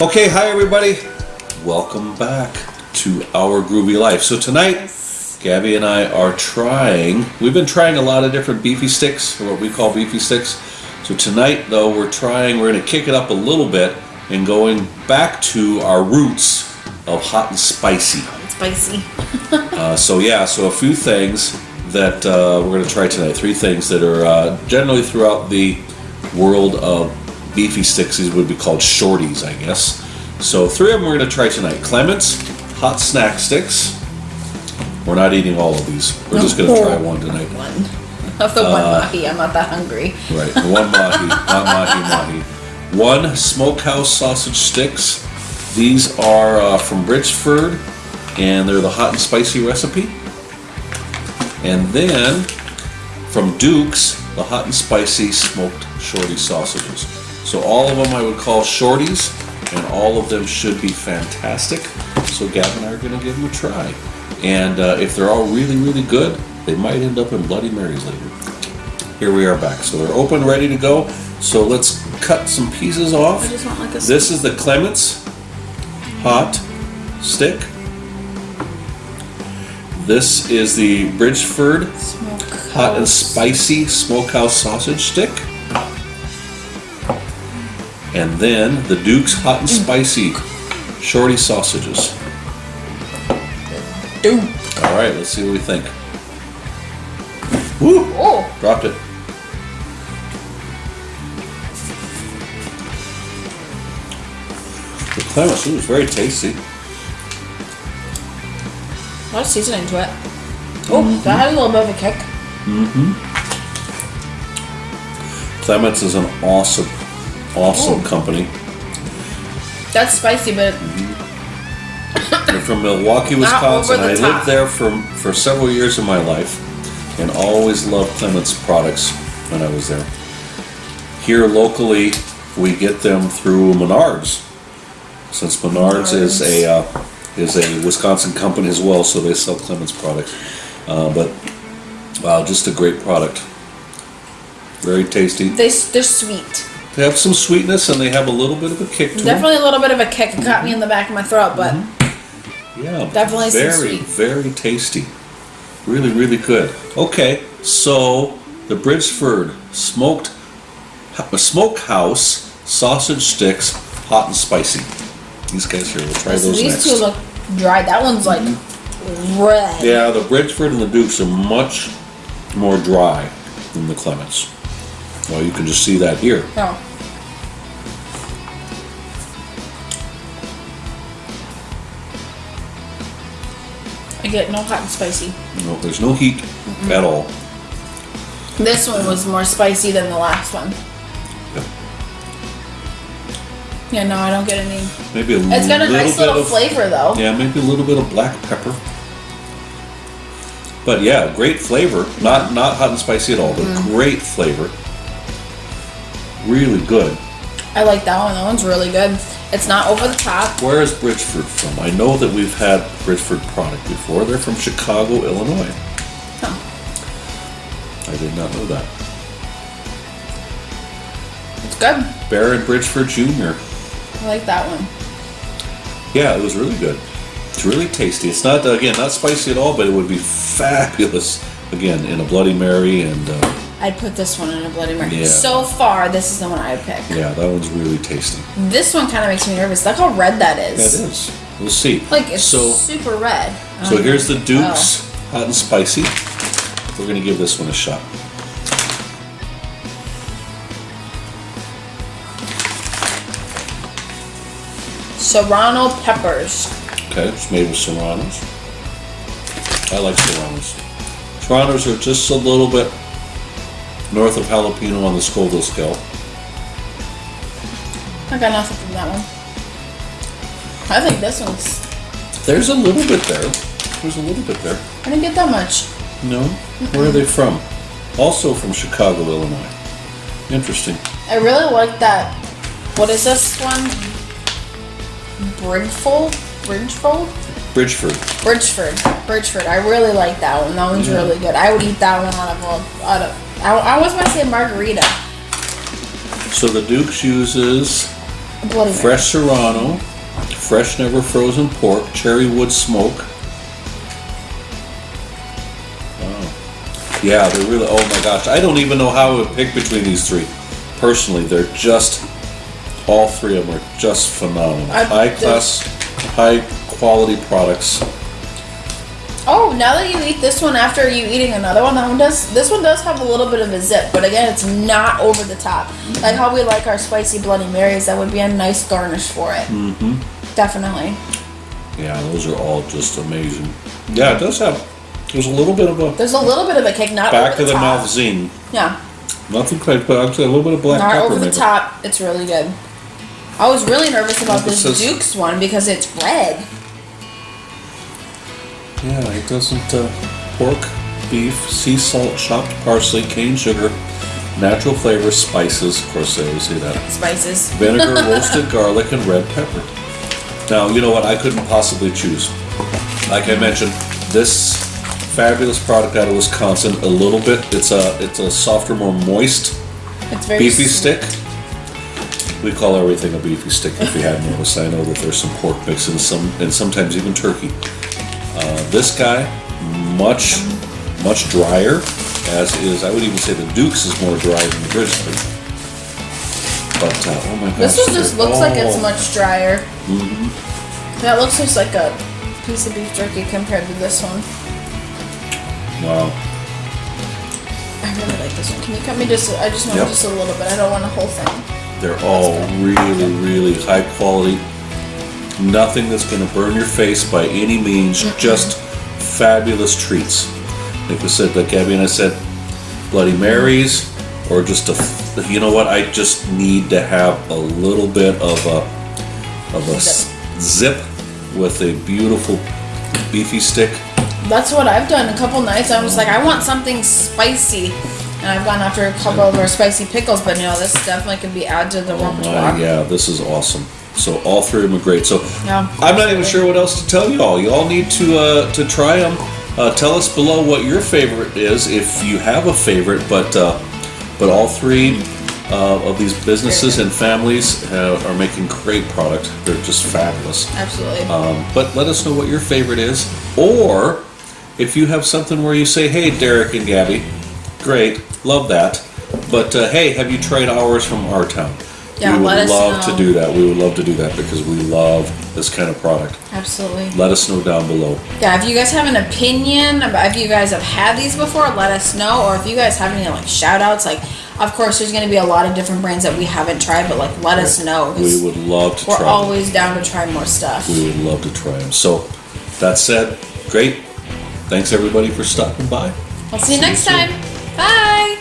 Okay, hi everybody. Welcome back to our groovy life. So tonight, Gabby and I are trying. We've been trying a lot of different beefy sticks, or what we call beefy sticks. So tonight, though, we're trying. We're going to kick it up a little bit and going back to our roots of hot and spicy. Spicy. Uh, so yeah, so a few things that uh, we're going to try tonight. Three things that are uh, generally throughout the world of beefy sticks. These would be called shorties, I guess. So three of them we're going to try tonight. Klement's hot snack sticks. We're not eating all of these. We're just going to try one tonight. One. Of the Uh, one mahi, I'm not that hungry. Right, one mahi, not mahi mahi. One smokehouse sausage sticks. These are uh, from Bridgford, and they're the hot and spicy recipe. And then from Duke's, the hot and spicy smoked shorty sausages. So all of them I would call shorties, and all of them should be fantastic. So Gab and I are going to give them a try. And uh, if they're all really, really good, they might end up in Bloody Marys later. Here we are back. So they're open, ready to go. So let's cut some pieces off. I just want like This is the Klement's hot stick. This is the Bridgford smoke. hot and spicy smokehouse sausage stick. And then the Duke's hot and spicy shorty sausages. Dude. All right, let's see what we think. Woo! Oh, Dropped it. The ooh, it's very tasty. a lot of seasoning to it. Oh, that had a little bit of a kick. mhm Klement's is an awesome, awesome Ooh. company. That's spicy, but They're from Milwaukee, Wisconsin. I top. lived there for, for several years of my life and always loved Klement's products when I was there. Here locally, we get them through Menards. Since Menards, is a uh, is a Wisconsin company as well, so they sell Klement's products. Uh, but wow, just a great product. Very tasty. they they're sweet. They have some sweetness and they have a little bit of a kick to them. Definitely a little bit of a kick. It got me in the back of my throat, but mm-hmm. Yeah, Definitely some very, sweet. very tasty. Really, really good. Okay, so the Bridgford smoked smokehouse sausage sticks, hot and spicy. These guys here, we'll try so those these next. two look dry. That one's like mm-hmm. red. yeah, the Bridgford and the Dukes are much more dry than the Klement's. Well, you can just see that here. Oh. I get no hot and spicy. No, there's no heat at all. This one was more spicy than the last one. Yeah, yeah no, I don't get any. Maybe a It's got a little nice bit little of flavor though. Yeah, maybe a little bit of black pepper. But yeah, great flavor. Not not hot and spicy at all, but Mm-hmm. great flavor. Really good. I like that one. That one's really good. It's not over the top. Where is Bridgford from? I know that we've had Bridgford product before. They're from Chicago, Illinois. Huh. I did not know that. It's good. Baron Bridgford Jr. I like that one. Yeah, it was really good. It's really tasty. It's not again not spicy at all, but it would be fabulous again in a Bloody Mary and uh, I'd put this one in a Bloody Mary. Yeah. So far, this is the one I'd pick. yeah, that one's really tasty. This one kind of makes me nervous. Look how red that Yeah, it is. is. We'll see. Like it's so. super red. So Um, here's the Duke's Oh. hot and spicy. We're gonna give this one a shot. Serrano peppers. Okay, it's made with serranos. I like serranos. Serranos are just a little bit north of jalapeno on the Scoville scale. I got nothing from that one. I think this one's. There's a little bit there. There's a little bit there. I didn't get that much. No? Where are they from? Also from Chicago, Illinois. Interesting. I really like that. What is this one? Bridgefold? Bridgefold? Bridgford. Bridgford. Bridgford. I really like that one. That one's Yeah. really good. I would eat that one out of a. Out of, I, I was going to say margarita. So the Duke's uses Bloody Mary. fresh serrano, fresh never frozen pork, cherry wood smoke. Wow. Yeah, they're really. Oh my gosh, I don't even know how I would pick between these three. Personally, they're just all three of them are just phenomenal. I- high class, high quality products. Oh, now that you eat this one after you eating another one, that one does. This one does have a little bit of a zip, but again, it's not over the top. Like how we like our spicy Bloody Marys, that would be a nice garnish for it. Mm-hmm. Definitely. Yeah, those are all just amazing. Yeah, it does have. There's a little bit of a There's a little bit of a kick, not back over of the top. mouth zing. Yeah, Nothing quite, but actually a little bit of black not pepper. over the maybe. top. It's really good. I was really nervous about This is- Duke's one because it's red. Yeah, it doesn't. Uh, pork, beef, sea salt, chopped parsley, cane sugar, natural flavors, spices. Of course, they always say that. Spices. Vinegar, roasted garlic, and red pepper. Now, you know what? I couldn't possibly choose. Like I mentioned, this fabulous product out of Wisconsin. A little bit. It's a it's a softer, more moist It's very beefy stick. We call everything a beefy stick. If you hadn't noticed, I know that there's some pork mix and some, and sometimes even turkey. Uh, this guy, much, much drier. As is, I would even say the Duke's is more dry than the Grizzly. But uh, oh my gosh, This one just looks like it's much drier. Mm-hmm. That looks just like a piece of beef jerky compared to this one. Wow. I really like this one. Can you cut me just? I just want Yep. just a little bit. I don't want the whole thing. They're all really, really high quality. Nothing that's going to burn your face by any means. Mm-hmm. Just fabulous treats. Like I said, like Gabby and I said, Bloody Marys, or just a, You know what? I just need to have a little bit of a of a zip with a beautiful beefy stick. That's what I've done. A couple nights, I was uh-huh. like, I want something spicy, and I've gone after a couple of our spicy pickles. But no, this definitely could be added to the Oh repertoire. my, yeah, this is awesome. So all three of them are great. So Yeah, I'm not even sure what else to tell you all. You all need to uh, to try them. Uh, tell us below what your favorite is, if you have a favorite. But uh, but all three uh, of these businesses and families uh, are making great product. They're just fabulous. Absolutely. Um, but let us know what your favorite is, or if you have something where you say, "Hey, Derek and Gabby, great, love that," but uh, hey, have you tried ours from our town? Yeah, we would love know. to do that. We would love to do that because we love this kind of product. Absolutely. Let us know down below. Yeah, if you guys have an opinion about if you guys have had these before, let us know. Or if you guys have any like shout outs, like of course there's gonna be a lot of different brands that we haven't tried, but like let us know. We would love to we're try. them. always down to try more stuff. We would love to try them. So, that said, great. Thanks everybody for stopping by. We'll see you next soon. time. Bye.